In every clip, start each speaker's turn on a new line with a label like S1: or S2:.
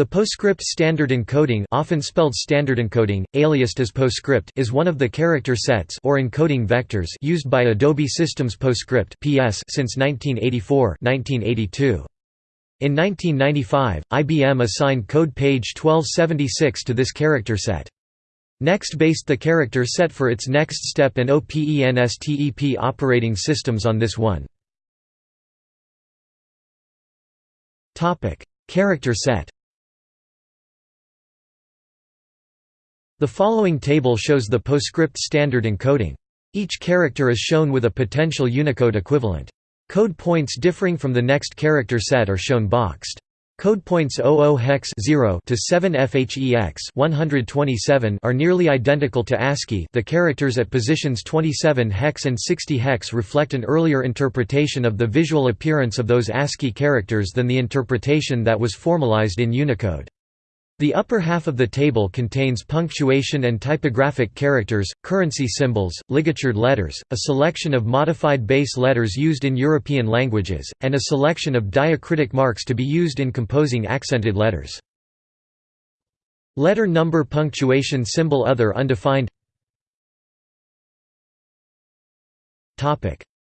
S1: The PostScript standard encoding often spelled standard encoding, aliased as PostScript is one of the character sets or encoding vectors used by Adobe Systems PostScript (PS) since 1984-1982. In 1995, IBM assigned code page 1276 to this character set. Next based the character set for its NeXTSTEP and OPENSTEP operating systems on this one. Character set The following table shows the PostScript standard encoding. Each character is shown with a potential Unicode equivalent. Code points differing from the next character set are shown boxed. Code points 00 hex 0 to 7 FHEX 127 are nearly identical to ASCII. The characters at positions 27 hex and 60 hex reflect an earlier interpretation of the visual appearance of those ASCII characters than the interpretation that was formalized in Unicode. The upper half of the table contains punctuation and typographic characters, currency symbols, ligatured letters, a selection of modified base letters used in European languages, and a selection of diacritic marks to be used in composing accented letters. Letter number punctuation symbol other undefined.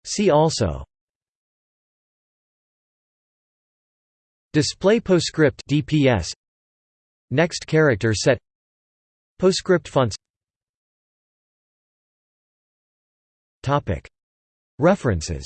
S1: See also. Display PostScript DPS Next character set. PostScript fonts. References